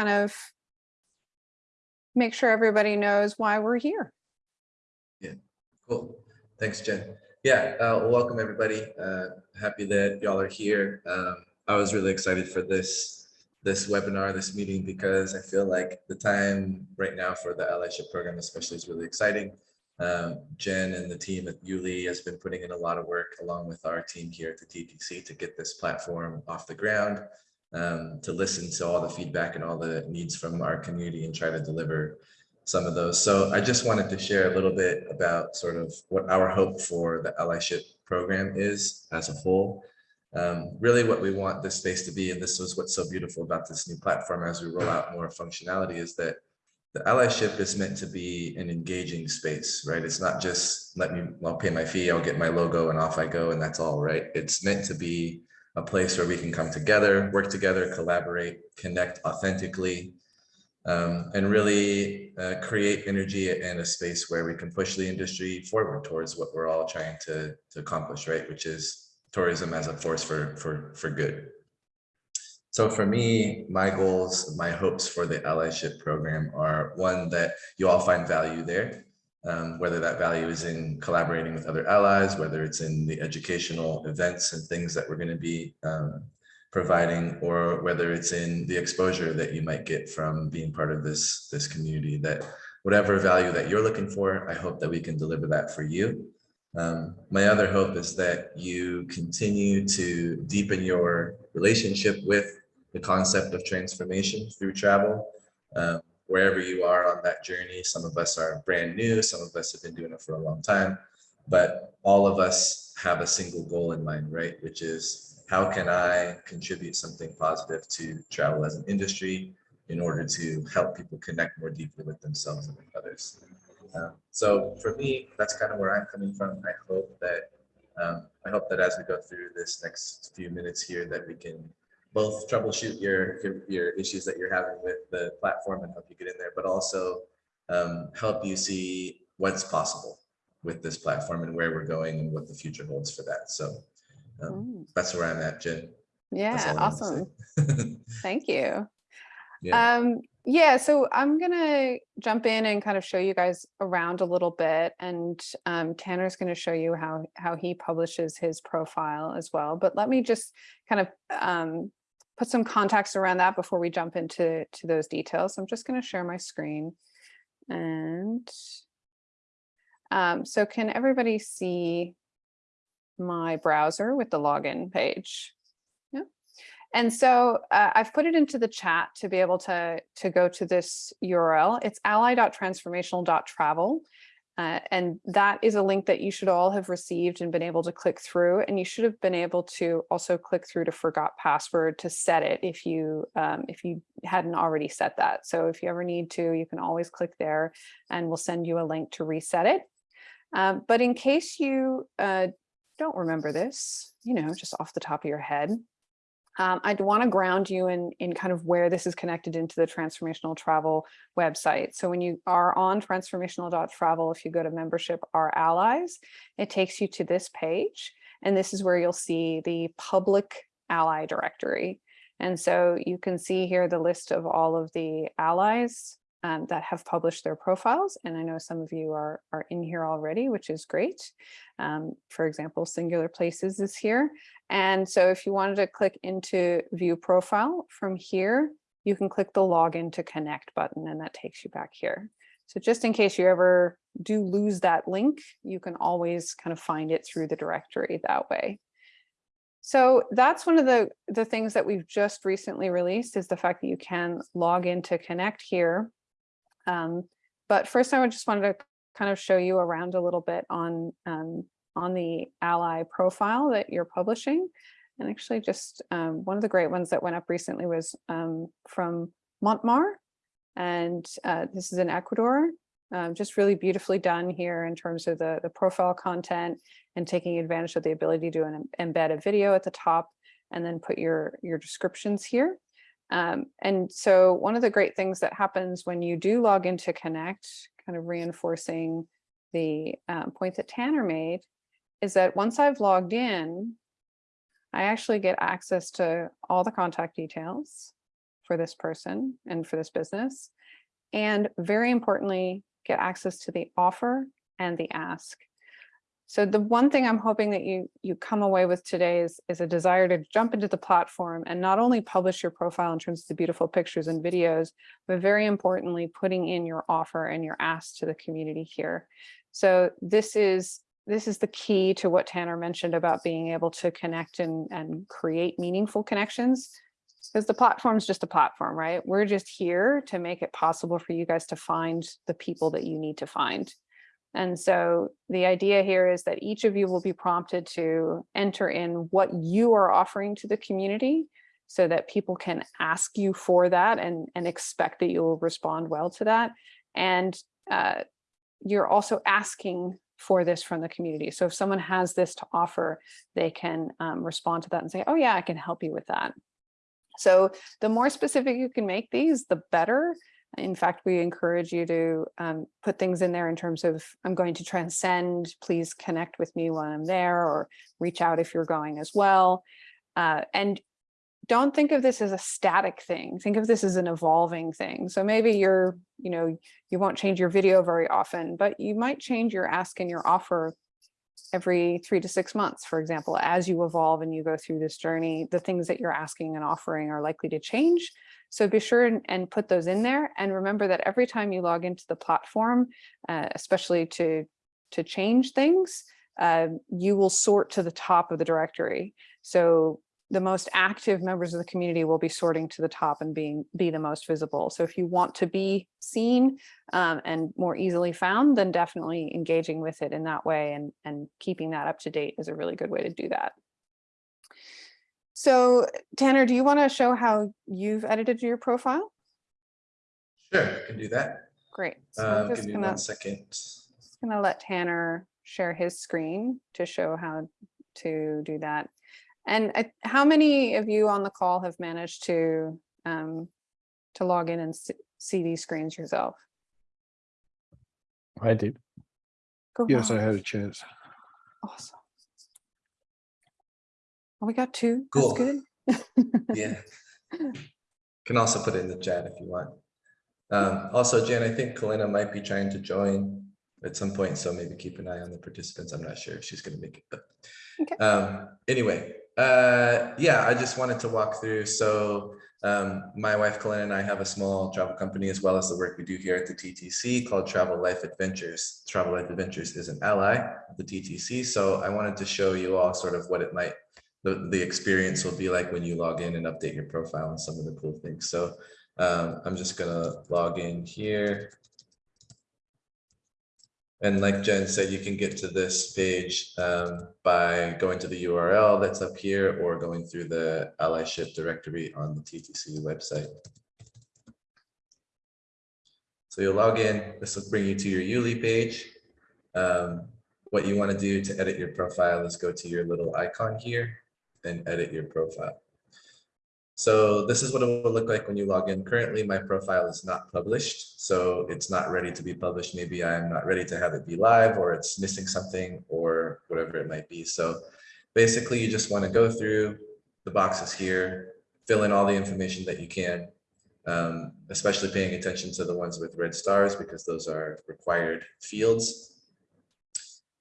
kind of make sure everybody knows why we're here. Yeah, cool. Thanks, Jen. Yeah, uh, welcome everybody. Uh, happy that y'all are here. Um, I was really excited for this this webinar, this meeting, because I feel like the time right now for the allyship program especially is really exciting. Um, Jen and the team at Yuli has been putting in a lot of work along with our team here at the TTC to get this platform off the ground, um, to listen to all the feedback and all the needs from our community and try to deliver some of those. So I just wanted to share a little bit about sort of what our hope for the allyship program is as a whole. Um, really what we want this space to be, and this was what's so beautiful about this new platform as we roll out more functionality is that the allyship is meant to be an engaging space, right? It's not just let me, I'll pay my fee, I'll get my logo and off I go and that's all, right? It's meant to be a place where we can come together, work together, collaborate, connect authentically, um, and really uh, create energy and a space where we can push the industry forward towards what we're all trying to, to accomplish, right? Which is tourism as a force for, for, for good. So for me, my goals, my hopes for the allyship program are one that you all find value there, um, whether that value is in collaborating with other allies, whether it's in the educational events and things that we're going to be um, providing, or whether it's in the exposure that you might get from being part of this, this community, that whatever value that you're looking for, I hope that we can deliver that for you. Um, my other hope is that you continue to deepen your relationship with the concept of transformation through travel. Um, wherever you are on that journey, some of us are brand new, some of us have been doing it for a long time, but all of us have a single goal in mind, right? Which is how can I contribute something positive to travel as an industry in order to help people connect more deeply with themselves and with others. Um, so for me, that's kind of where I'm coming from. I hope that um, I hope that as we go through this next few minutes here, that we can both troubleshoot your, your, your issues that you're having with the platform and help you get in there, but also um, help you see what's possible with this platform and where we're going and what the future holds for that. So um, that's where I'm at, Jen. Yeah, all I wanted to awesome. Thank you. yeah. Um, yeah, so I'm gonna jump in and kind of show you guys around a little bit and um, Tanner's gonna show you how how he publishes his profile as well. But let me just kind of um, put some context around that before we jump into to those details. I'm just gonna share my screen and um, so can everybody see my browser with the login page? Yeah. And so uh, I've put it into the chat to be able to, to go to this URL. It's ally.transformational.travel. Uh, and that is a link that you should all have received and been able to click through. And you should have been able to also click through to forgot password to set it if you um, if you hadn't already set that. So if you ever need to, you can always click there and we'll send you a link to reset it. Um, but in case you uh, don't remember this, you know, just off the top of your head, um, I'd want to ground you in, in kind of where this is connected into the transformational travel website. So when you are on transformational.travel, if you go to membership our allies, it takes you to this page. And this is where you'll see the public ally directory. And so you can see here the list of all of the allies um, that have published their profiles. And I know some of you are, are in here already, which is great. Um, for example, Singular Places is here. And so if you wanted to click into view profile from here, you can click the login to connect button and that takes you back here. So just in case you ever do lose that link, you can always kind of find it through the directory that way. So that's one of the, the things that we've just recently released is the fact that you can log in to connect here. Um, but first I would just wanted to kind of show you around a little bit on um, on the ally profile that you're publishing. And actually just um, one of the great ones that went up recently was um, from Montmar. And uh, this is in Ecuador, um, just really beautifully done here in terms of the, the profile content and taking advantage of the ability to embed a video at the top and then put your, your descriptions here. Um, and so one of the great things that happens when you do log into Connect, kind of reinforcing the um, point that Tanner made, is that once I've logged in, I actually get access to all the contact details for this person and for this business. And very importantly, get access to the offer and the ask. So the one thing I'm hoping that you you come away with today is, is a desire to jump into the platform and not only publish your profile in terms of the beautiful pictures and videos, but very importantly, putting in your offer and your ask to the community here. So this is this is the key to what Tanner mentioned about being able to connect and, and create meaningful connections. Because the platform is just a platform, right? We're just here to make it possible for you guys to find the people that you need to find. And so the idea here is that each of you will be prompted to enter in what you are offering to the community so that people can ask you for that and, and expect that you'll respond well to that. And uh, you're also asking for this from the community. So if someone has this to offer, they can um, respond to that and say, oh yeah, I can help you with that. So the more specific you can make these, the better. In fact, we encourage you to um, put things in there in terms of, I'm going to transcend, please connect with me while I'm there or reach out if you're going as well. Uh, and don't think of this as a static thing. Think of this as an evolving thing. So maybe you're, you know, you won't change your video very often, but you might change your ask and your offer every three to six months, for example, as you evolve and you go through this journey, the things that you're asking and offering are likely to change. So be sure and, and put those in there. And remember that every time you log into the platform, uh, especially to, to change things, uh, you will sort to the top of the directory. So the most active members of the community will be sorting to the top and being be the most visible. So if you want to be seen um, and more easily found, then definitely engaging with it in that way and, and keeping that up to date is a really good way to do that. So Tanner, do you want to show how you've edited your profile? Sure, I can do that. Great. So I'm Um, just give me gonna, one second. just gonna let Tanner share his screen to show how to do that. And I- how many of you on the call have managed to um, to log in and s- see these screens yourself? I did. Go Yes, I had a chance. Awesome. Oh, we got two. Cool. That's good. Yeah. Can also put it in the chat if you want. Um, also, Jen, I think Kalina might be trying to join at some point, so maybe keep an eye on the participants. I'm not sure if she's gonna make it, but. Okay. Um, anyway, uh, yeah, I just wanted to walk through. So um, my wife Kalina and I have a small travel company as well as the work we do here at the TTC called Travel Life Adventures. Travel Life Adventures is an ally of the TTC. So I wanted to show you all sort of what it might the, the experience will be like when you log in and update your profile and some of the cool things. So um, I'm just gonna log in here. And like Jen said, you can get to this page um, by going to the URL that's up here or going through the allyship directory on the TTC website. So you'll log in, this will bring you to your Yuli page. Um, what you want to do to edit your profile is go to your little icon here and edit your profile. So this is what it will look like when you log in. Currently, my profile is not published, so it's not ready to be published. Maybe I'm not ready to have it be live or it's missing something or whatever it might be. So basically, you just want to go through the boxes here, fill in all the information that you can, um, especially paying attention to the ones with red stars because those are required fields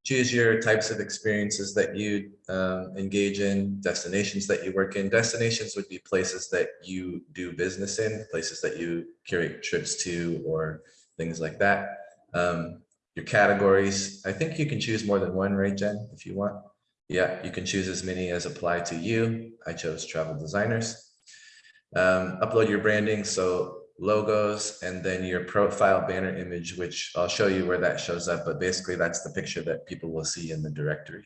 choose your types of experiences that you um, engage in, destinations that you work in. Destinations would be places that you do business in, places that you curate trips to or things like that. Um, your categories, I think you can choose more than one, right, Jen, if you want? Yeah, you can choose as many as apply to you. I chose travel designers. Um, upload your branding, so logos and then your profile banner image, which I'll show you where that shows up. But basically, that's the picture that people will see in the directory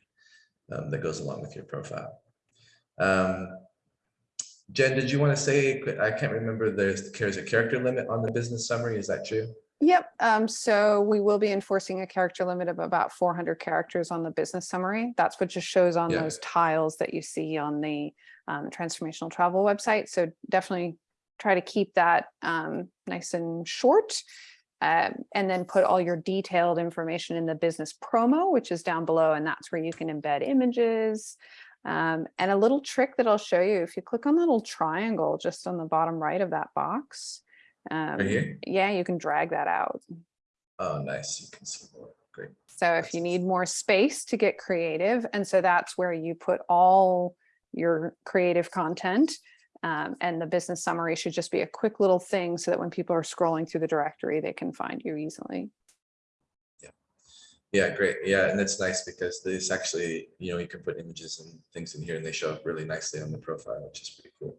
um, that goes along with your profile. Um, Jen, did you want to say, I can't remember, there's, there's a character limit on the business summary. Is that true? Yep. Um, so we will be enforcing a character limit of about 400 characters on the business summary. That's what just shows on Yeah. those tiles that you see on the um, transformational travel website. So definitely try to keep that um, nice and short. Um, and then put all your detailed information in the business promo, which is down below, and that's where you can embed images, Um, and a little trick that I'll show you, if you click on the little triangle just on the bottom right of that box, um, Right yeah, you can drag that out. Oh, nice. You can see more. Great. So if you need more space to get creative, and so that's where you put all your creative content. Um, and the business summary should just be a quick little thing so that when people are scrolling through the directory, they can find you easily. Yeah, yeah, great. Yeah, and it's nice because this actually, you know, you can put images and things in here and they show up really nicely on the profile, which is pretty cool.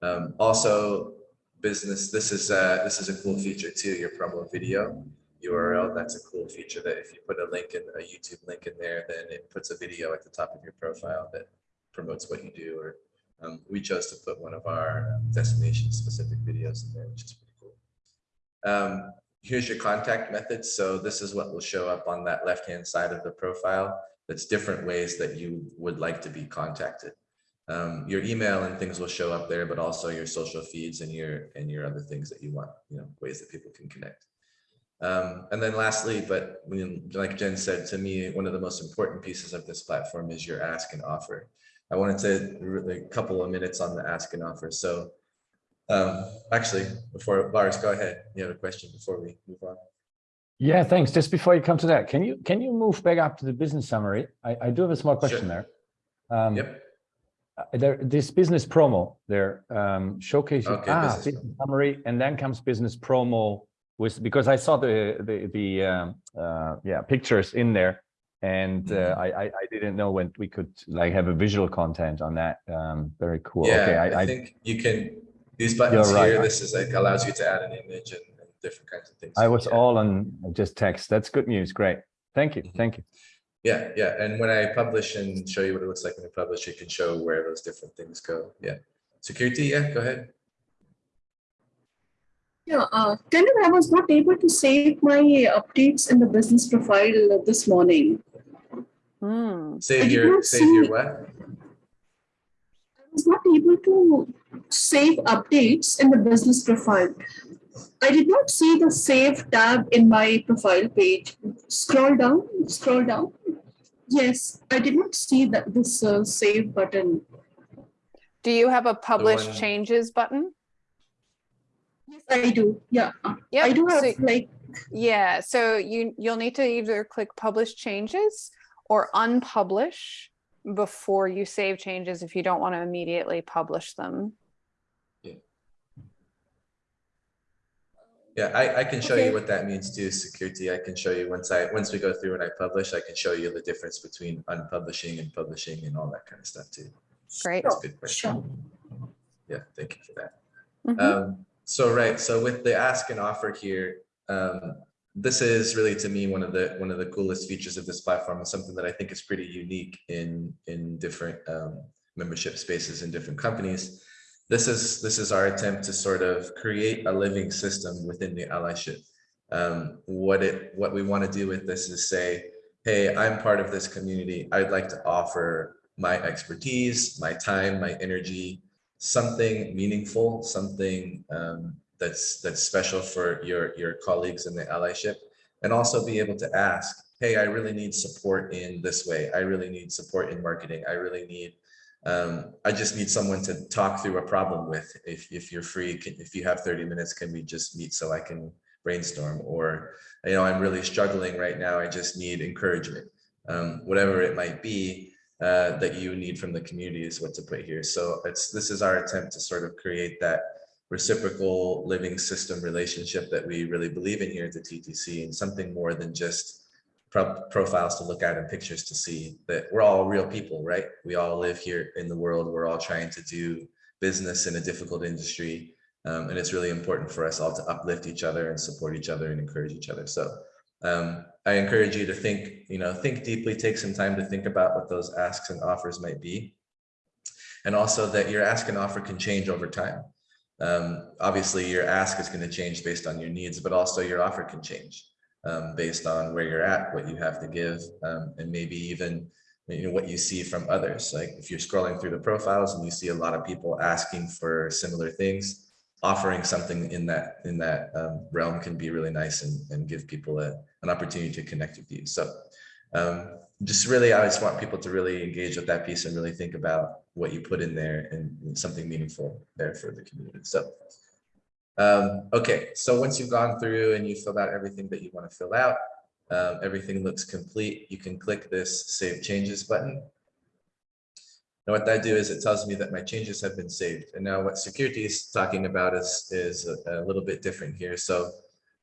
Um, also, business, this is uh this is a cool feature too, your promo video URL. That's a cool feature that if you put a link in a YouTube link in there, then it puts a video at the top of your profile that promotes what you do. Or um, we chose to put one of our destination specific videos in there, which is pretty cool. Um, here's your contact methods. So this is what will show up on that left-hand side of the profile. That's different ways that you would like to be contacted. Um, your email and things will show up there, but also your social feeds and your and your other things that you want, you know, ways that people can connect. Um, and then lastly, but when, like Jen said to me, one of the most important pieces of this platform is your ask and offer. I wanted to really a couple of minutes on the ask and offer. So um, actually, before Lars, go ahead. You have a question before we move on. Yeah, thanks. Just before you come to that, can you can you move back up to the business summary? I, I do have a small question Sure. there. Um, Yep. uh, There, this business promo there, um, showcasing, Okay, ah, business business summary, and then comes business promo with, because I saw the, the, the, um, uh, yeah, pictures in there. And, uh, Mhm. I, I, I didn't know when we could like have a visual content on that. Um, very cool. Yeah, Okay, I, I, I, think you can, these buttons You're right. here, this is like allows you to add an image and, and different kinds of things. I was Yeah. all on just text. That's good news. Great. Thank you. Mhm. Thank you. Yeah, yeah. And when I publish and show you what it looks like when I publish, it can show where those different things go. Yeah. Security, yeah, go ahead. Yeah, uh, Tanner, I was not able to save my updates in the business profile uh, this morning. Hmm. Save your, not save your what? I was not able to save updates in the business profile. I did not see the save tab in my profile page. Scroll down, scroll down. Yes, I did not see that this uh, save button. Do you have a publish one- changes button? Yes, I do. Yeah, Yep. I do have so- like Yeah, so you, you'll need to either click publish changes or unpublish before you save changes if you don't want to immediately publish them. Yeah, yeah I, I can show you what that means too, security. I can show you once I, once we go through and I publish, I can show you the difference between unpublishing and publishing and all that kind of stuff too. Great. That's a good question. sure. Yeah, thank you for that. Mhm. Um, so right, so with the ask and offer here, um, this is really to me one of the one of the coolest features of this platform and something that I think is pretty unique in in different um, membership spaces in different companies. This is this is our attempt to sort of create a living system within the allyship. Um, what it what we want to do with this is say, hey, I'm part of this community. I'd like to offer my expertise, my time, my energy, something meaningful, something um, that's that's special for your your colleagues in the allyship, and also be able to ask, hey, I really need support in this way. I really need support in marketing. I really need, um, I just need someone to talk through a problem with. If if you're free, can, if you have 30 minutes, can we just meet so I can brainstorm? Or you know, I'm really struggling right now. I just need encouragement. Um, whatever it might be, uh, that you need from the community is what to put here. So it's this is our attempt to sort of create that reciprocal living system relationship that we really believe in here at the TTC and something more than just pro- profiles to look at and pictures to see that we're all real people, right? We all live here in the world. We're all trying to do business in a difficult industry. Um, and it's really important for us all to uplift each other and support each other and encourage each other. So um, I encourage you to think, you know, think deeply, take some time to think about what those asks and offers might be. And also that your ask and offer can change over time. Um, obviously, your ask is going to change based on your needs, but also your offer can change um, based on where you're at, what you have to give, um, and maybe even you know what you see from others. Like if you're scrolling through the profiles and you see a lot of people asking for similar things, offering something in that in that um, realm can be really nice and, and give people a, an opportunity to connect with you. So Um, just really, I just want people to really engage with that piece and really think about what you put in there and something meaningful there for the community. So, um, okay, so once you've gone through and you filled out everything that you want to fill out, um, everything looks complete. You can click this Save Changes button. Now what that do is it tells me that my changes have been saved. And now what security is talking about is, is a, a little bit different here. So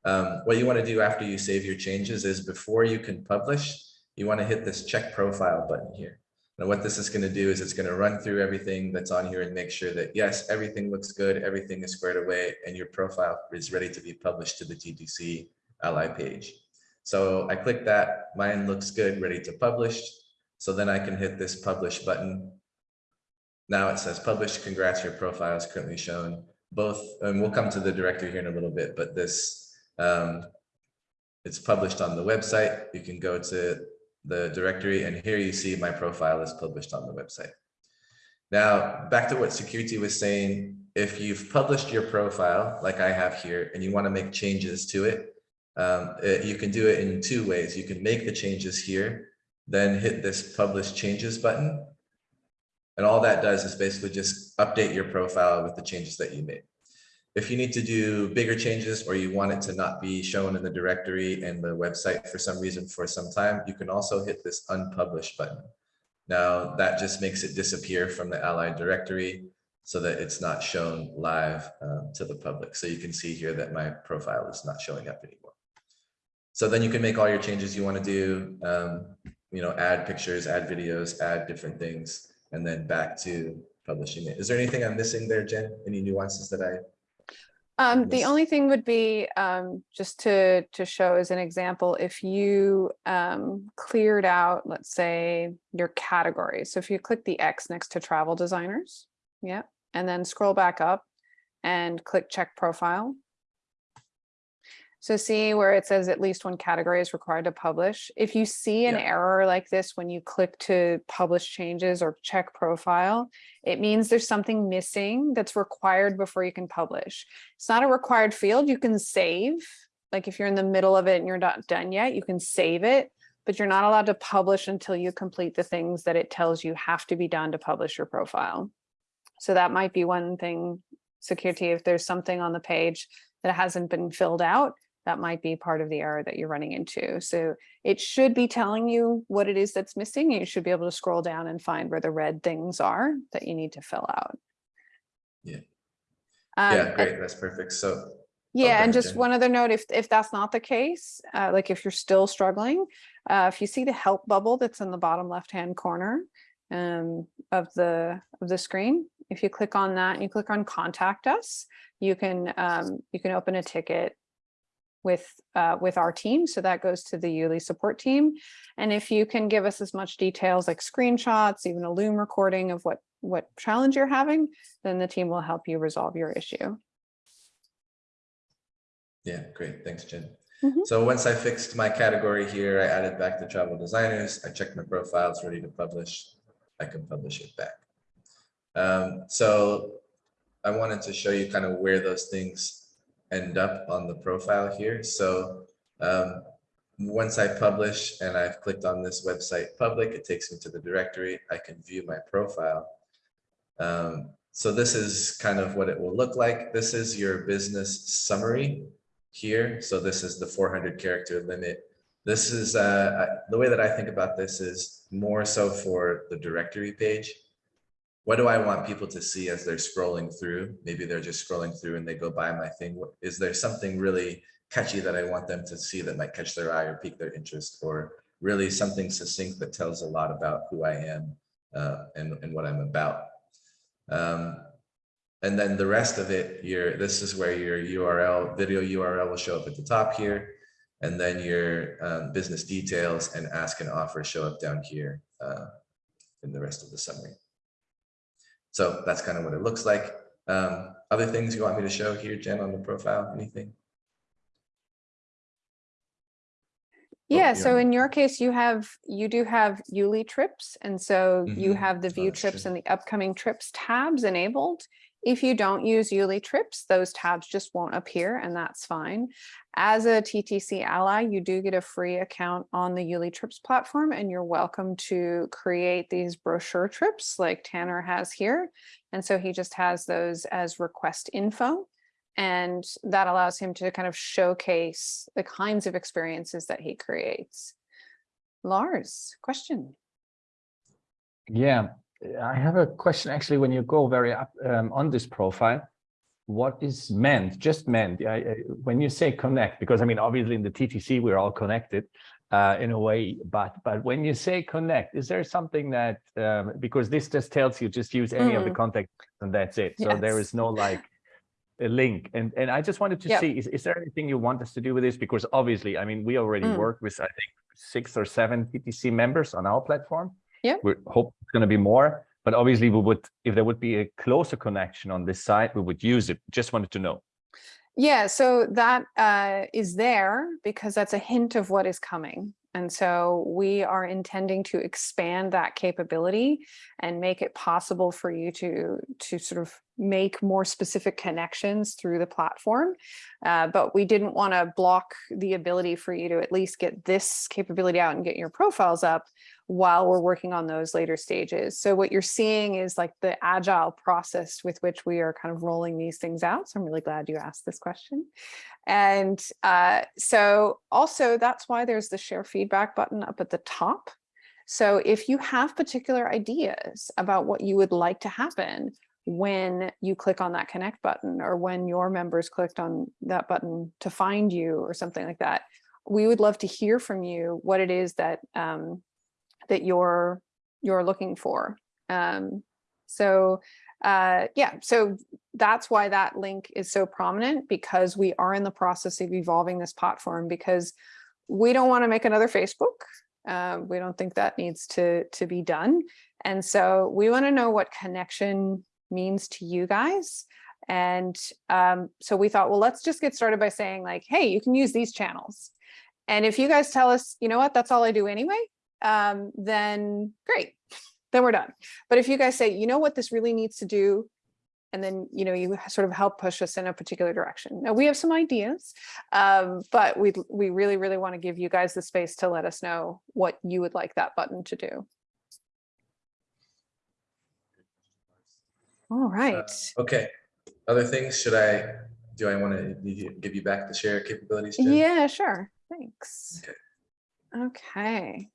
um, what you want to do after you save your changes is before you can publish, you want to hit this check profile button here. Now what this is going to do is it's going to run through everything that's on here and make sure that yes, everything looks good, everything is squared away, and your profile is ready to be published to the TTC ally page. So I click that, mine looks good, ready to publish. So then I can hit this publish button. Now it says publish, congrats, your profile is currently shown. Both, and we'll come to the directory here in a little bit, but this, um, it's published on the website. You can go to the directory and here you see my profile is published on the website. Now, back to what security was saying, if you've published your profile like I have here and you want to make changes to it, um, it- you can do it in two ways. You can make the changes here, then hit this publish changes button. And all that does is basically just update your profile with the changes that you made. If you need to do bigger changes or you want it to not be shown in the directory and the website for some reason for some time, you can also hit this unpublish button. Now that just makes it disappear from the allied directory so that it's not shown live um, to the public. So you can see here that my profile is not showing up anymore. So then you can make all your changes you want to do, um, you know, add pictures, add videos, add different things, and then back to publishing it. Is there anything I'm missing there, Jen? Any nuances that I? Um, the only thing would be, um, just to, to show as an example, if you, um, cleared out, let's say, your categories. So if you click the X next to travel designers, yeah, and then scroll back up and click check profile. So see where it says at least one category is required to publish. If you see an Yeah. error like this, when you click to publish changes or check profile, it means there's something missing that's required before you can publish. It's not a required field. You can save, like if you're in the middle of it and you're not done yet, you can save it, but you're not allowed to publish until you complete the things that it tells you have to be done to publish your profile. So that might be one thing, security, if there's something on the page that hasn't been filled out, that might be part of the error that you're running into. So it should be telling you what it is that's missing. You should be able to scroll down and find where the red things are that you need to fill out. Yeah. Um, Yeah, and- great, that's perfect. So, yeah, go and just one other note, if, if that's not the case, uh, like if you're still struggling, uh, if you see the help bubble that's in the bottom left-hand corner um, of the, of the screen, if you click on that and you click on contact us, you can, um, you can open a ticket with, uh, with our team. So that goes to the Yuli support team. And if you can give us as much details like screenshots, even a Loom recording of what, what challenge you're having, then the team will help you resolve your issue. yeah, great, thanks, Jen. Mhm. So once I fixed my category here, I added back the travel designers, I checked my profile, it's ready to publish. I can publish it back. Um, so I wanted to show you kind of where those things end up on the profile here. So um, once I publish and I've clicked on this website public, it takes me to the directory. I can view my profile. Um, so this is kind of what it will look like. This is your business summary here. So this is the 400 character limit. This is uh, the way that I think about this is more so for the directory page. What do I want people to see as they're scrolling through? Maybe they're just scrolling through and they go by my thing. Is there something really catchy that I want them to see that might catch their eye or pique their interest or really something succinct that tells a lot about who I am uh, and, and what I'm about. Um, and then the rest of it, your this is where your URL, video URL will show up at the top here. And then your um, business details and ask and offer show up down here uh, in the rest of the summary. So that's kind of what it looks like. Um, other things you want me to show here, Jen, on the profile, anything? Yeah, you're so in your case, you have, you do have Yuli trips. And so you Mhm. have the Oh, view that's trips true. and the upcoming trips tabs enabled. If you don't use Yuli Trips, those tabs just won't appear and that's fine. As a TTC ally, you do get a free account on the Yuli Trips platform and you're welcome to create these brochure trips like Tanner has here. And so he just has those as request info. And that allows him to kind of showcase the kinds of experiences that he creates. Lars, question? Yeah, I have a question actually, when you go very up um, on this profile, what is meant, just meant, I, I- when you say connect, because I mean, obviously in the TTC, we're all connected uh, in a way, but, but when you say connect, is there something that, um, because this just tells you just use any of the Mm. contact and that's it. So there is no like a link. And, and I just wanted to Yep. see, is, is there anything you want us to do with this? Because obviously, I mean, we already Mm. work with, I think, six or seven TTC members on our platform. Yep. We hope it's going to be more, but obviously we would, if there would be a closer connection on this side, we would use it. Just wanted to know. Yeah, so that uh, is there because that's a hint of what is coming. And so we are intending to expand that capability and make it possible for you to to sort of make more specific connections through the platform. Uh, but we didn't want to block the ability for you to at least get this capability out and get your profiles up while we're working on those later stages. So what you're seeing is like the agile process with which we are kind of rolling these things out. So I'm really glad you asked this question. And uh, so also that's why there's the share feedback button up at the top. So if you have particular ideas about what you would like to happen when you click on that connect button or when your members clicked on that button to find you or something like that, we would love to hear from you what it is that um, that you're you're looking for. Um, so uh, yeah, so that's why that link is so prominent because we are in the process of evolving this platform because we don't want to make another Facebook. Uh, we don't think that needs to to be done. And so we want to know what connection means to you guys. And um, so we thought, well, let's just get started by saying like, hey, you can use these channels. And if you guys tell us, you know what, that's all I do anyway, um, then great, then we're done. But if you guys say, you know what this really needs to do, and then, you know, you sort of help push us in a particular direction. Now we have some ideas, um, but we we really, really want to give you guys the space to let us know what you would like that button to do. All right. Okay, other things, should I, do I want to give you back the share capabilities? Jen? Yeah, sure. Thanks. Okay. Okay.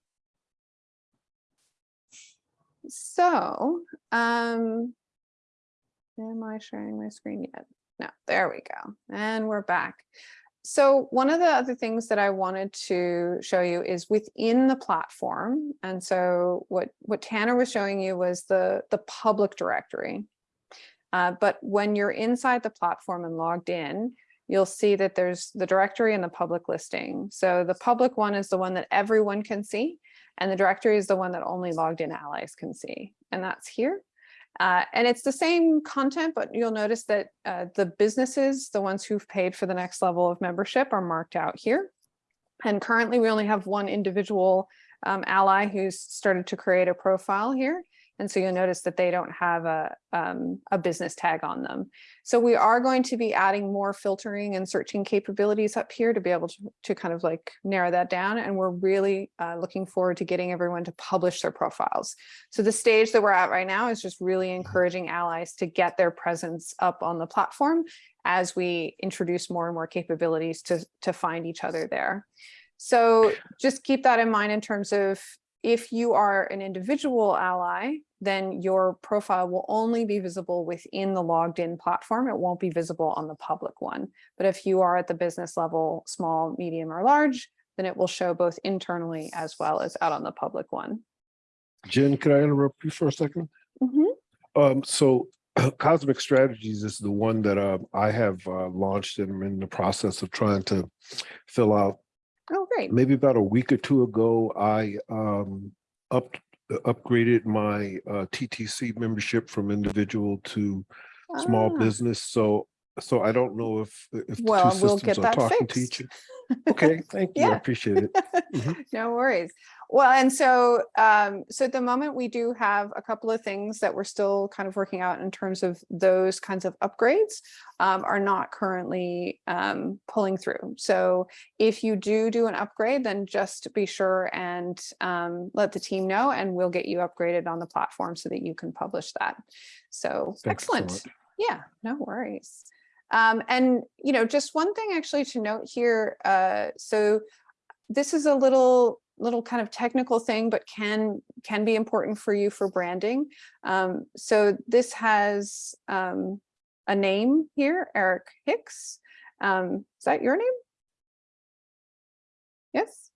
So, um, am I sharing my screen yet? No, there we go. And we're back. So one of the other things that I wanted to show you is within the platform. And so what, what Tanner was showing you was the, the public directory. Uh, but when you're inside the platform and logged in, you'll see that there's the directory and the public listing. So the public one is the one that everyone can see, and the directory is the one that only logged in allies can see, and that's here. Uh, and it's the same content, but you'll notice that uh, the businesses, the ones who've paid for the next level of membership are marked out here. And currently we only have one individual um, ally who's started to create a profile here. And so you'll notice that they don't have a, um, a business tag on them. So we are going to be adding more filtering and searching capabilities up here to be able to, to kind of like narrow that down. And we're really uh, looking forward to getting everyone to publish their profiles. So the stage that we're at right now is just really encouraging allies to get their presence up on the platform as we introduce more and more capabilities to, to find each other there. So just keep that in mind in terms of if you are an individual ally, then your profile will only be visible within the logged in platform. It won't be visible on the public one. But if you are at the business level, small, medium, or large, then it will show both internally as well as out on the public one. Jen, could I interrupt you for a second? Mhm. Um, so Cosmic Strategies is the one that uh, I have uh, launched and I'm in the process of trying to fill out. Oh, great. Maybe about a week or two ago, I um, up upgraded my uh, TTC membership from individual to small Ah, business. So so I don't know if if the Well, two we'll systems get are that talking to fixed. each. Okay, thank you. I appreciate it. Mhm. No worries. Well, and so, um, so at the moment, we do have a couple of things that we're still kind of working out in terms of those kinds of upgrades um, are not currently um, pulling through. So if you do do an upgrade, then just be sure and um, let the team know and we'll get you upgraded on the platform so that you can publish that. So excellent. much. Yeah, no worries. Um, and, you know, just one thing actually to note here, uh, so this is a little, little kind of technical thing, but can, can be important for you for branding. Um, so this has, um, a name here, Eric Hicks. Um, is that your name? Yes?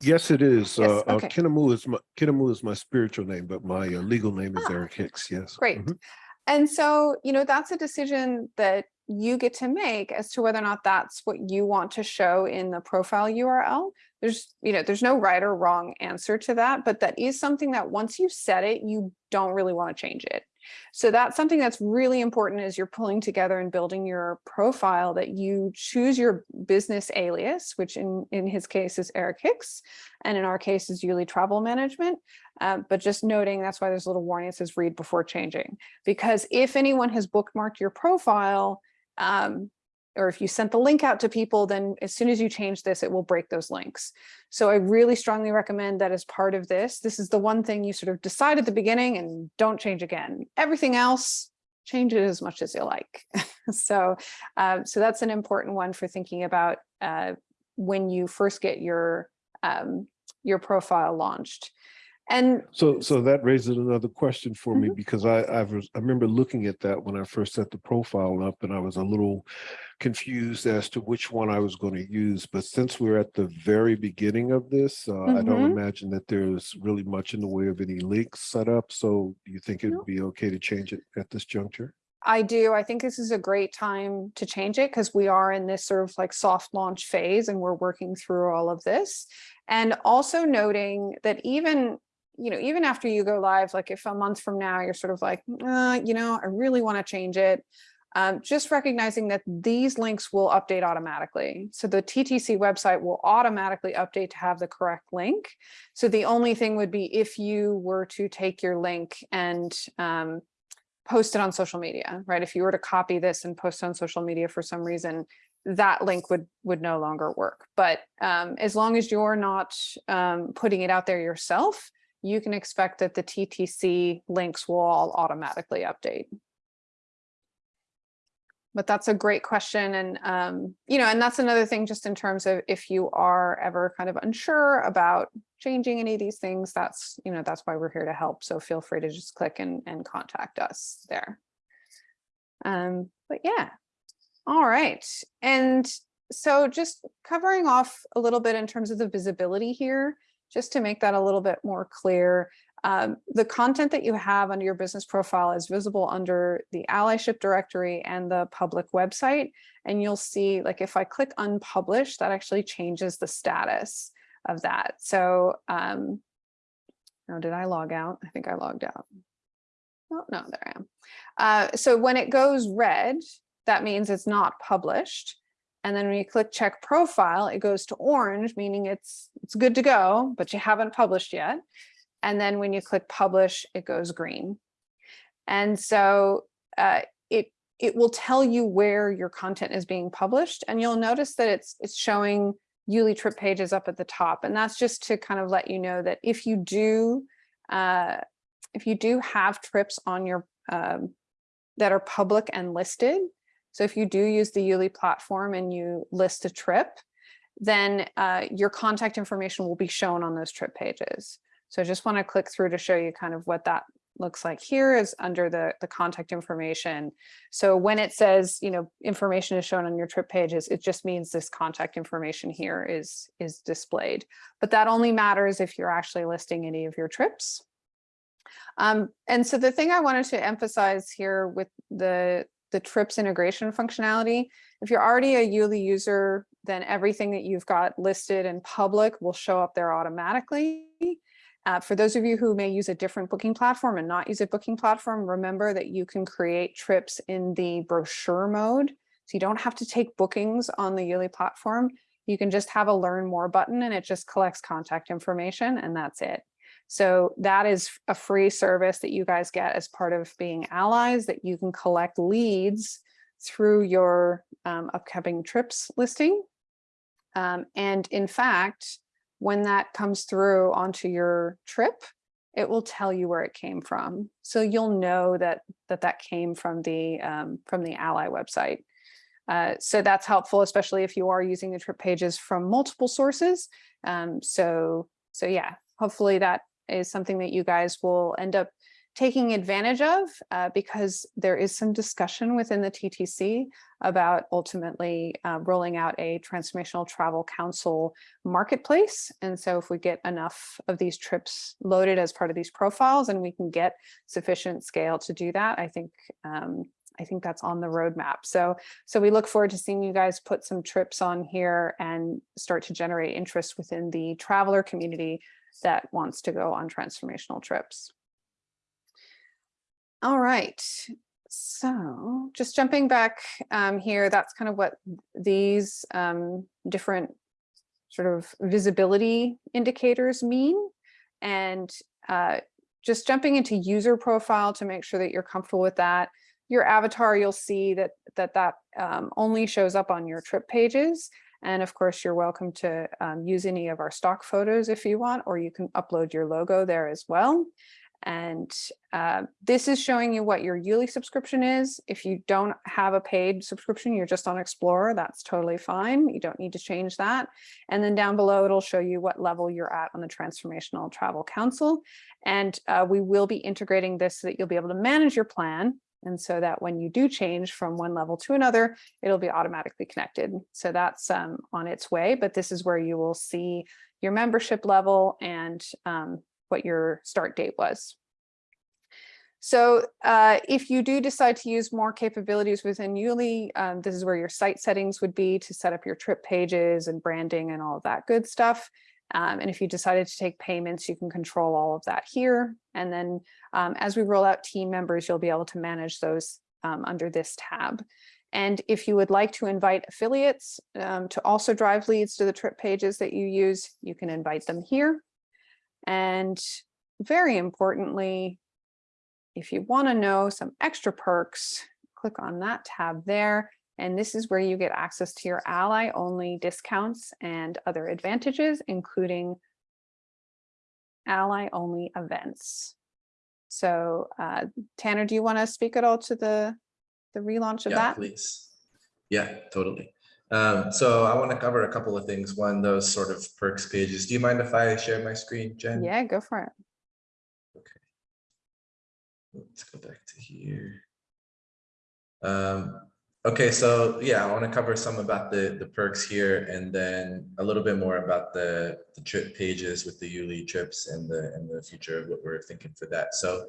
Yes, it is. Yes, Uh, uh. Kinamu is my, Kinamu is my spiritual name, but my uh, legal name is Ah, Eric Hicks, yes. Great. Mhm. And so, you know, that's a decision that you get to make as to whether or not that's what you want to show in the profile URL. There's, you know, there's no right or wrong answer to that, but that is something that once you set it, you don't really want to change it. So that's something that's really important as you're pulling together and building your profile that you choose your business alias, which in, in his case is Eric Hicks, and in our case is Yuli Travel Management. Uh, but just noting that's why there's a little warning that says read before changing because if anyone has bookmarked your profile, um, or if you sent the link out to people, then as soon as you change this, it will break those links. So I really strongly recommend that as part of this, this is the one thing you sort of decide at the beginning and don't change again. Everything else, change it as much as you like. so, uh, so that's an important one for thinking about uh, when you first get your um, your profile launched. And So, so that raises another question for me Mhm. because I, I was, I remember looking at that when I first set the profile up and I was a little confused as to which one I was going to use. But since we're at the very beginning of this, uh, I don't Mhm. imagine that there's really much in the way of any links set up. So do you think it'd No. be okay to change it at this juncture? I do. I think this is a great time to change it because we are in this sort of like soft launch phase and we're working through all of this. And also noting that even, you know, even after you go live, like if a month from now, you're sort of like, uh, you know, I really want to change it. Um, just recognizing that these links will update automatically. So the TTC website will automatically update to have the correct link. So the only thing would be if you were to take your link and um, post it on social media, right? If you were to copy this and post on social media for some reason, that link would would no longer work. But um, as long as you're not um, putting it out there yourself, you can expect that the TTC links will all automatically update. But that's a great question. And, um, you know, and that's another thing just in terms of if you are ever kind of unsure about changing any of these things, that's, you know, that's why we're here to help. So feel free to just click and, and contact us there. Um, but yeah, all right. And so just covering off a little bit in terms of the visibility here, just to make that a little bit more clear. Um, the content that you have under your business profile is visible under the allyship directory and the public website. And you'll see like if I click unpublished, that actually changes the status of that. So um, now did I log out? I think I logged out. Oh, no, there I am. Uh, so when it goes red, that means it's not published. And then when you click check profile, it goes to orange, meaning it's it's good to go, but you haven't published yet. And then when you click publish, it goes green. And so uh, it it will tell you where your content is being published. And you'll notice that it's it's showing Yuli trip pages up at the top. And that's just to kind of let you know that if you do uh, if you do have trips on your um, that are public and listed, so if you do use the Yuli platform and you list a trip, then uh, your contact information will be shown on those trip pages. So I just want to click through to show you kind of what that looks like here is under the, the contact information. So when it says, you know, information is shown on your trip pages, it just means this contact information here is, is displayed. But that only matters if you're actually listing any of your trips. Um, and so the thing I wanted to emphasize here with the, the trips integration functionality, if you're already a Yuli user, then everything that you've got listed in public will show up there automatically. Uh, for those of you who may use a different booking platform and not use a booking platform, remember that you can create trips in the brochure mode. So you don't have to take bookings on the Yuli platform. you can just have a learn more button and it just collects contact information and that's it. So that is a free service that you guys get as part of being allies that you can collect leads through your um, upcoming trips listing. Um, and in fact, when that comes through onto your trip, it will tell you where it came from. So you'll know that that, that came from the um, from the ally website. Uh, so that's helpful, especially if you are using the trip pages from multiple sources. Um, so so yeah, hopefully that is something that you guys will end up taking advantage of uh, because there is some discussion within the TTC about ultimately uh, rolling out a transformational travel council marketplace. And so if we get enough of these trips loaded as part of these profiles and we can get sufficient scale to do that, I think um, I think that's on the roadmap. So, so we look forward to seeing you guys put some trips on here and start to generate interest within the traveler community that wants to go on transformational trips. All right, so just jumping back um, here, that's kind of what these um, different sort of visibility indicators mean. And uh, just jumping into user profile to make sure that you're comfortable with that. Your avatar, you'll see that that, that um, only shows up on your trip pages. And of course, you're welcome to um, use any of our stock photos if you want, or you can upload your logo there as well. And uh, this is showing you what your yearly subscription is. If you don't have a paid subscription, you're just on Explorer, that's totally fine. You don't need to change that. And then down below, it'll show you what level you're at on the Transformational Travel Council. And uh, we will be integrating this so that you'll be able to manage your plan. And so that when you do change from one level to another, it'll be automatically connected. So that's um, on its way, but this is where you will see your membership level and um, what your start date was. So uh, if you do decide to use more capabilities within YouLi, um, this is where your site settings would be to set up your trip pages and branding and all of that good stuff. Um, and if you decided to take payments, you can control all of that here. And then um, as we roll out team members, you'll be able to manage those um, under this tab. And if you would like to invite affiliates um, to also drive leads to the trip pages that you use, you can invite them here. And very importantly, if you want to know some extra perks, click on that tab there. And this is where you get access to your ally only discounts and other advantages, including ally only events. So uh, Tanner, do you want to speak at all to the, the relaunch of Yeah, that? please. Yeah, totally. Um, so I want to cover a couple of things. One, those sort of perks pages. Do you mind if I share my screen, Jen? Yeah, go for it. Okay. Let's go back to here. Um, okay, so yeah, I want to cover some about the, the perks here and then a little bit more about the, the trip pages with the YouLi trips and the, and the future of what we're thinking for that. So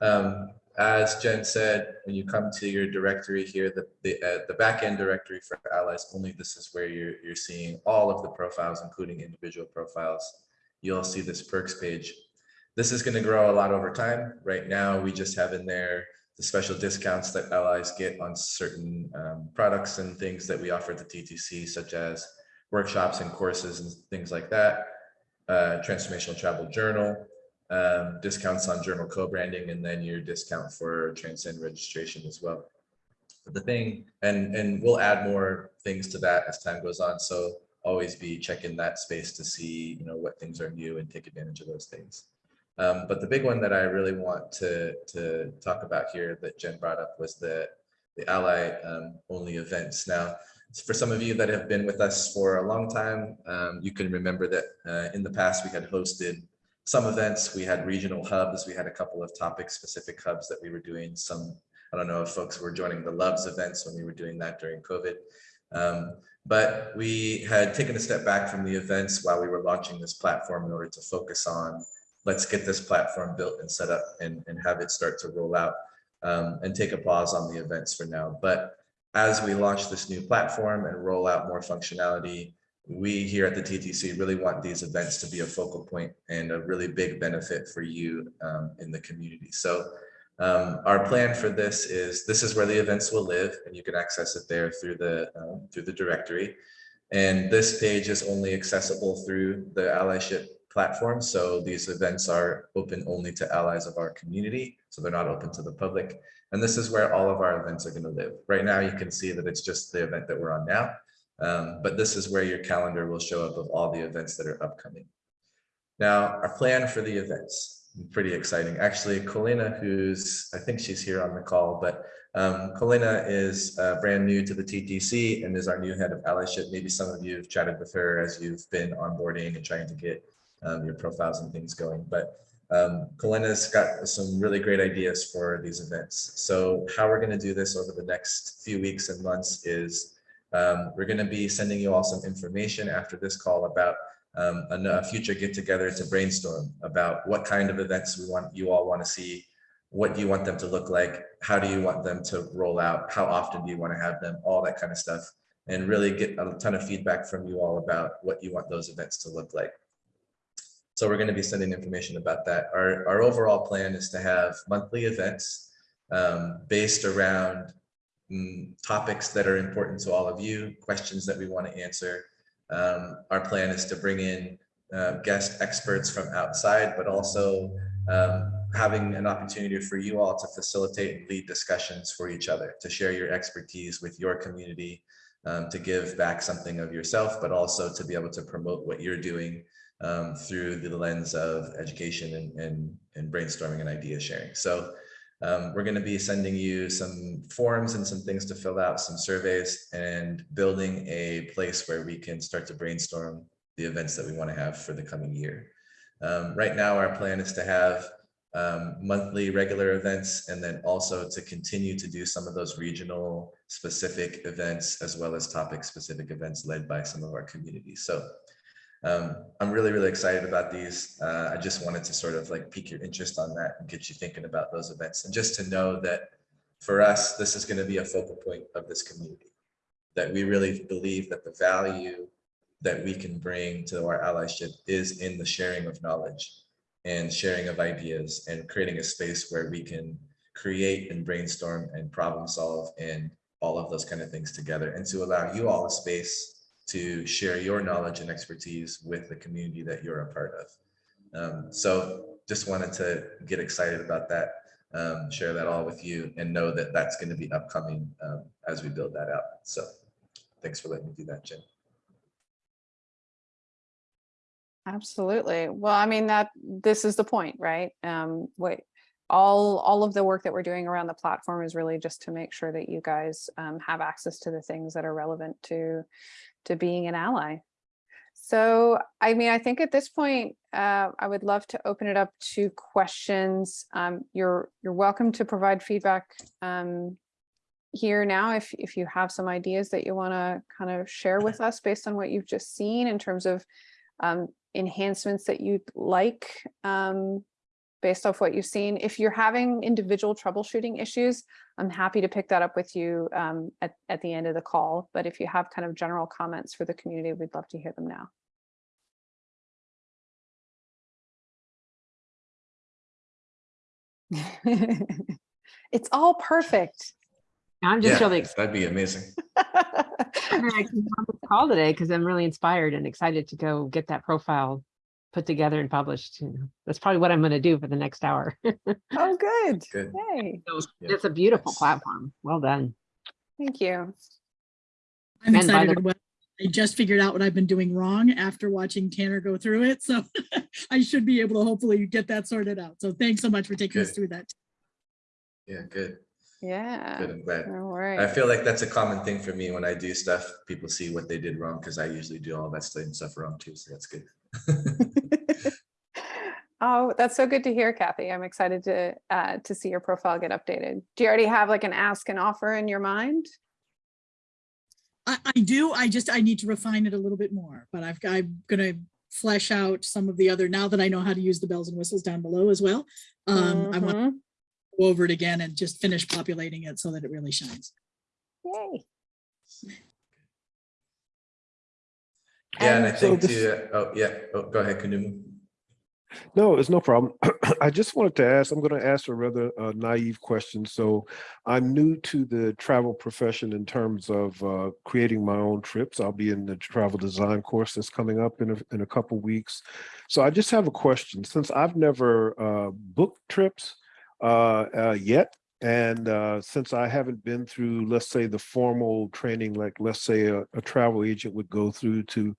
um, as Jen said, when you come to your directory here, the, the, uh, the backend directory for allies only, this is where you're, you're seeing all of the profiles, including individual profiles. You'll see this perks page. This is going to grow a lot over time. Right now, we just have in there the special discounts that allies get on certain um, products and things that we offer at the TTC, such as workshops and courses and things like that. Uh, transformational travel journal, um, discounts on journal co-branding, and then your discount for Transcend registration as well. But the thing, and and we'll add more things to that as time goes on. So always be checking that space to see, you know, what things are new and take advantage of those things. Um, but the big one that I really want to, to talk about here that Jen brought up was the, the ally um, only events. Now, for some of you that have been with us for a long time, um, you can remember that uh, in the past we had hosted some events, we had regional hubs, we had a couple of topic specific hubs that we were doing some, I don't know if folks were joining the Loves events when we were doing that during COVID. Um, but we had taken a step back from the events while we were launching this platform in order to focus on let's get this platform built and set up and, and have it start to roll out um, and take a pause on the events for now. But as we launch this new platform and roll out more functionality, we here at the TTC really want these events to be a focal point and a really big benefit for you um, in the community. So um, our plan for this is this is where the events will live and you can access it there through the um, through the directory. And this page is only accessible through the allyship platform. So these events are open only to allies of our community. So they're not open to the public. And this is where all of our events are going to live. Right now, you can see that it's just the event that we're on now. Um, but this is where your calendar will show up of all the events that are upcoming. Now, our plan for the events, pretty exciting. Actually, Colina, who's, I think she's here on the call, but um, Colina is uh, brand new to the TTC and is our new head of allyship. Maybe some of you have chatted with her as you've been onboarding and trying to get um, your profiles and things going. But um, Colina's got some really great ideas for these events. So how we're going to do this over the next few weeks and months is um, we're going to be sending you all some information after this call about um, a, a future get together to brainstorm about what kind of events we want you all want to see. What do you want them to look like? How do you want them to roll out? How often do you want to have them? All that kind of stuff. And really get a ton of feedback from you all about what you want those events to look like. So we're going to be sending information about that. Our, our overall plan is to have monthly events um, based around mm, topics that are important to all of you, questions that we want to answer. Um, our plan is to bring in uh, guest experts from outside, but also um, having an opportunity for you all to facilitate and lead discussions for each other, to share your expertise with your community, um, to give back something of yourself, but also to be able to promote what you're doing um, through the lens of education and, and, and brainstorming and idea sharing. So um, we're going to be sending you some forms and some things to fill out, some surveys, and building a place where we can start to brainstorm the events that we want to have for the coming year. Um, right now, our plan is to have um, monthly regular events and then also to continue to do some of those regional specific events as well as topic specific events led by some of our communities. So um, I'm really, really excited about these. Uh, I just wanted to sort of like pique your interest on that and get you thinking about those events. And just to know that for us, this is going to be a focal point of this community, that we really believe that the value that we can bring to our allyship is in the sharing of knowledge and sharing of ideas and creating a space where we can create and brainstorm and problem solve and all of those kind of things together and to allow you all a space to share your knowledge and expertise with the community that you're a part of. Um, so just wanted to get excited about that, um, share that all with you and know that that's going to be upcoming um, as we build that out. So thanks for letting me do that, Jen. Absolutely. Well, I mean, that this is the point, right? Um, what all all of the work that we're doing around the platform is really just to make sure that you guys um, have access to the things that are relevant to to being an ally. So, I mean, I think at this point, uh, I would love to open it up to questions. Um, you're you're welcome to provide feedback um, here now if if you have some ideas that you want to kind of share with us based on what you've just seen in terms of um, enhancements that you'd like um, based off what you've seen. If you're having individual troubleshooting issues, I'm happy to pick that up with you um, at, at the end of the call. But if you have kind of general comments for the community, we'd love to hear them now. it's all perfect. I'm just Yeah, really excited that'd be amazing. I came on this call today because I'm really inspired and excited to go get that profile put together and published. You know, that's probably what I'm going to do for the next hour. oh, good. Good. Yay. So Yeah, it's a beautiful nice. platform. Well done. Thank you. I'm by excited. the- I just figured out what I've been doing wrong after watching Tanner go through it. So I should be able to hopefully get that sorted out. So thanks so much for taking us through that. Yeah, good. Yeah. Good. I'm glad. All I feel like that's a common thing for me when I do stuff. People see what they did wrong because I usually do all that same stuff wrong too. So that's good. Oh, that's so good to hear, Kathy. I'm excited to uh, to see your profile get updated. Do you already have like an ask and offer in your mind? I, I do. I just, I need to refine it a little bit more, but I've, I'm gonna flesh out some of the other, now that I know how to use the bells and whistles down below as well. Um, I want to Mhm. Go over it again and just finish populating it so that it really shines. Yay. Yeah, and I And so think this- too, oh, yeah, oh, go ahead, Kanumu. No, it's no problem. I just wanted to ask, I'm going to ask a rather uh, naive question. So I'm new to the travel profession in terms of uh, creating my own trips. I'll be in the travel design course that's coming up in a, in a couple weeks. So I just have a question. Since I've never uh, booked trips uh, uh, yet, and uh, since I haven't been through, let's say, the formal training, like let's say a, a travel agent would go through to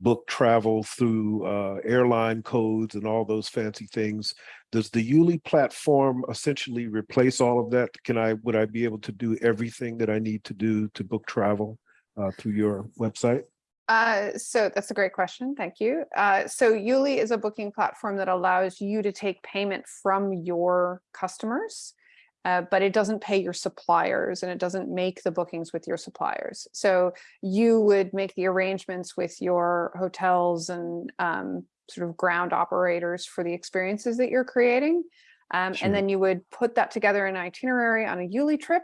book travel through uh, airline codes and all those fancy things. Does the YouLi platform essentially replace all of that? Can I, would I be able to do everything that I need to do to book travel uh, through your website? Uh, so that's a great question. Thank you. Uh, so YouLi is a booking platform that allows you to take payment from your customers. Uh, but it doesn't pay your suppliers and it doesn't make the bookings with your suppliers. So you would make the arrangements with your hotels and um, sort of ground operators for the experiences that you're creating. Um, Sure. And then you would put that together in itinerary on a YouLi trip.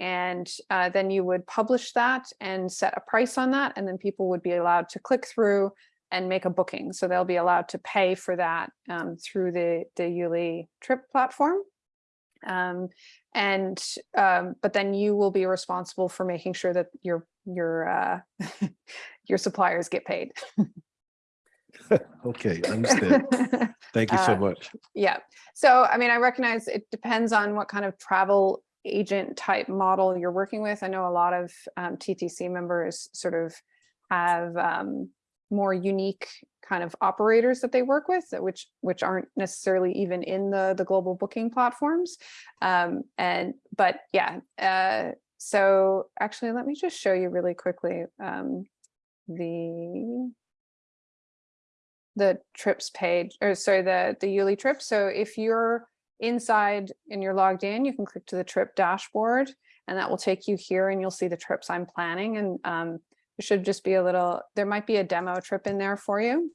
And uh, then you would publish that and set a price on that. And then people would be allowed to click through and make a booking. So they'll be allowed to pay for that um, through the, the YouLi trip platform. Um, and, um, but then you will be responsible for making sure that your, your, uh, your suppliers get paid. Okay, understand. Thank you so Uh, much. Yeah, so I mean, I recognize it depends on what kind of travel agent type model you're working with. I know a lot of um, TTC members sort of have um, more unique kind of operators that they work with, which which aren't necessarily even in the the global booking platforms. Um, and but yeah, uh, so actually, let me just show you really quickly um, the the trips page, or sorry, the, the YouLi trip. So if you're inside and you're logged in, you can click to the trip dashboard and that will take you here and you'll see the trips I'm planning. And um, should just be a little, there might be a demo trip in there for you.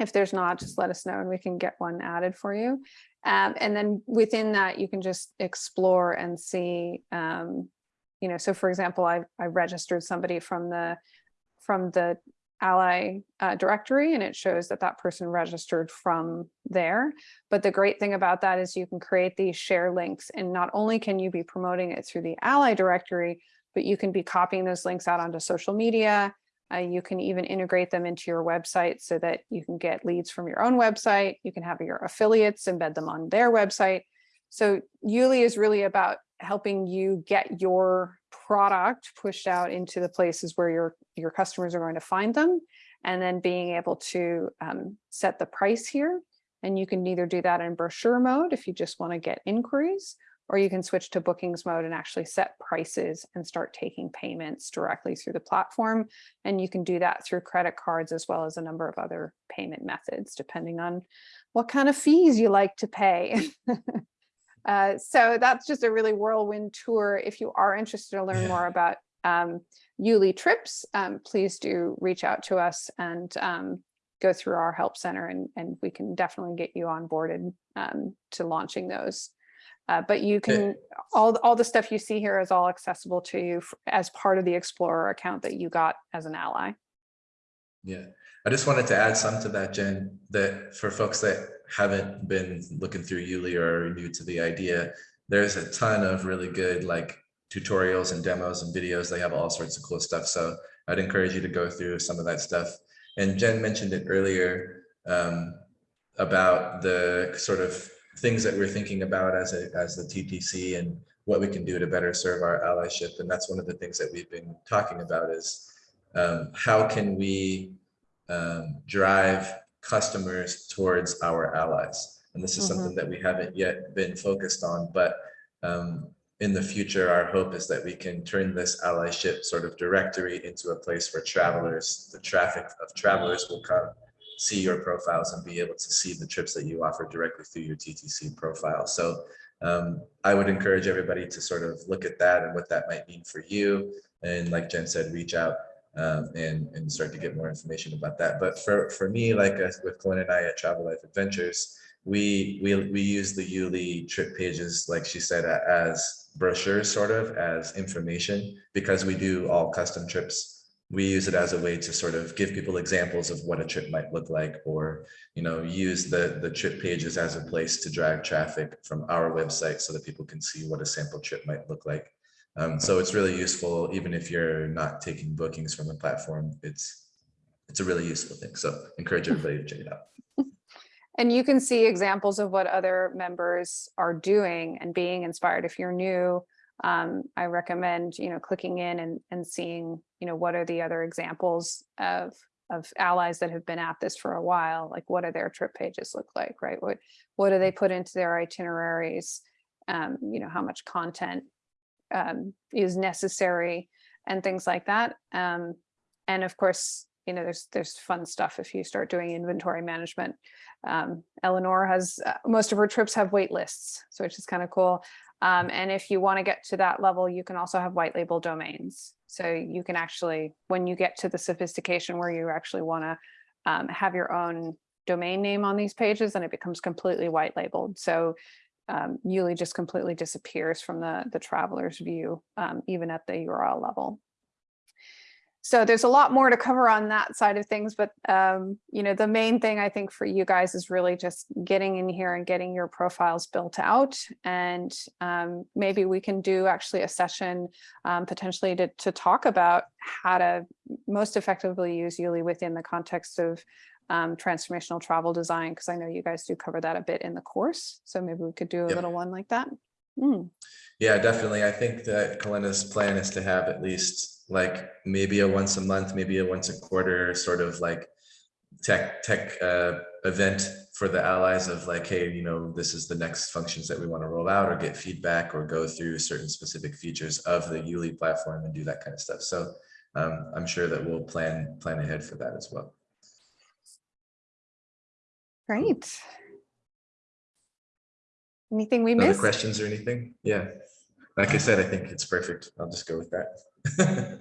If there's not, just let us know and we can get one added for you. Um, and then within that, you can just explore and see, um, you know, so for example, I, I registered somebody from the, from the ally uh, directory and it shows that that person registered from there. But the great thing about that is you can create these share links and not only can you be promoting it through the ally directory, but you can be copying those links out onto social media. Uh, you can even integrate them into your website so that you can get leads from your own website. You can have your affiliates embed them on their website. So YouLi is really about helping you get your product pushed out into the places where your your customers are going to find them and then being able to um, set the price here. And you can either do that in brochure mode if you just want to get inquiries or you can switch to bookings mode and actually set prices and start taking payments directly through the platform. And you can do that through credit cards as well as a number of other payment methods depending on what kind of fees you like to pay Uh, so that's just a really whirlwind tour. If you are interested to learn Yeah. more about um, YouLi trips, um, please do reach out to us and um, go through our help center and, and we can definitely get you onboarded um, to launching those. Uh, but you can, all, all the stuff you see here is all accessible to you as part of the Explorer account that you got as an ally. Yeah, I just wanted to add some to that, Jen, that for folks that haven't been looking through YouLi or are new to the idea, there's a ton of really good like tutorials and demos and videos. They have all sorts of cool stuff. So I'd encourage you to go through some of that stuff. And Jen mentioned it earlier um, about the sort of things that we're thinking about as a as the TTC and what we can do to better serve our allyship. And that's one of the things that we've been talking about is um, how can we um, drive customers towards our allies? And this is Mhm. something that we haven't yet been focused on, but um, in the future, our hope is that we can turn this allyship sort of directory into a place where travelers, the traffic of travelers will come, see your profiles and be able to see the trips that you offer directly through your TTC profile. So um, I would encourage everybody to sort of look at that and what that might mean for you. And like Jen said, reach out um, and, and start to get more information about that. But for, for me, like uh, with Glenn and I at Travel Life Adventures, we, we, we use the YouLi trip pages, like she said, as brochures, sort of as information, because we do all custom trips we use it as a way to sort of give people examples of what a trip might look like, or, you know, use the, the trip pages as a place to drive traffic from our website so that people can see what a sample trip might look like. Um, so it's really useful, even if you're not taking bookings from the platform, it's, it's a really useful thing. So encourage everybody to check it out. And you can see examples of what other members are doing and being inspired. If you're new, um, I recommend, you know, clicking in and, and seeing, you know, what are the other examples of, of allies that have been at this for a while? Like, what do their trip pages look like, right? What, what do they put into their itineraries? Um, you know, how much content um, is necessary and things like that. Um, and of course, you know, there's, there's fun stuff if you start doing inventory management. Um, Eleanor has, uh, most of her trips have wait lists, so which is kind of cool. Um, and if you want to get to that level, you can also have white label domains. So you can actually, when you get to the sophistication where you actually want to um, have your own domain name on these pages, and it becomes completely white labeled. So um, YouLi just completely disappears from the, the traveler's view, um, even at the URL level. So there's a lot more to cover on that side of things, but um, you know, the main thing I think for you guys is really just getting in here and getting your profiles built out. And um, maybe we can do actually a session um, potentially to, to talk about how to most effectively use YouLi within the context of um, transformational travel design, because I know you guys do cover that a bit in the course. So maybe we could do a Yep. little one like that. Mm, Yeah, definitely. I think that Kalena's plan is to have at least like maybe a once a month, maybe a once a quarter sort of like tech tech uh, event for the allies of like, hey, you know, this is the next functions that we want to roll out or get feedback or go through certain specific features of the YouLi platform and do that kind of stuff. So um, I'm sure that we'll plan plan ahead for that as well. Great. Anything we Other missed? questions or anything? Yeah. Like I said, I think it's perfect. I'll just go with that.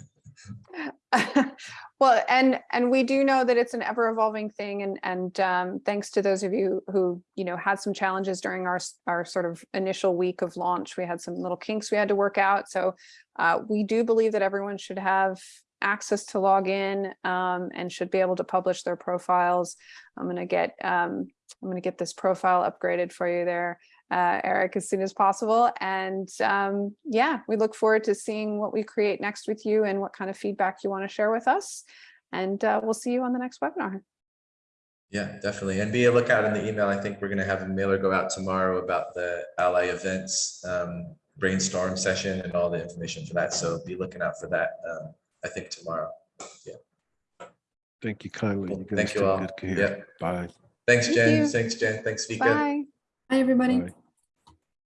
Well, and, and we do know that it's an ever evolving thing and, and um, thanks to those of you who, you know, had some challenges during our, our sort of initial week of launch. We had some little kinks we had to work out. So uh, we do believe that everyone should have access to log in um, and should be able to publish their profiles. I'm gonna get, um, I'm gonna get this profile upgraded for you there uh, Eric, as soon as possible. And um, yeah, we look forward to seeing what we create next with you and what kind of feedback you want to share with us. And uh, we'll see you on the next webinar. Yeah, definitely. And be a lookout in the email. I think we're going to have a mailer go out tomorrow about the ally events um, brainstorm session and all the information for that. So be looking out for that. I think tomorrow. Yeah. Thank you kindly. Cool. You Thank you all. Yeah. Bye. Thanks, Thank Jen. you. Thanks, Jen. Thanks, Vika. Bye. Hi, everybody. Bye.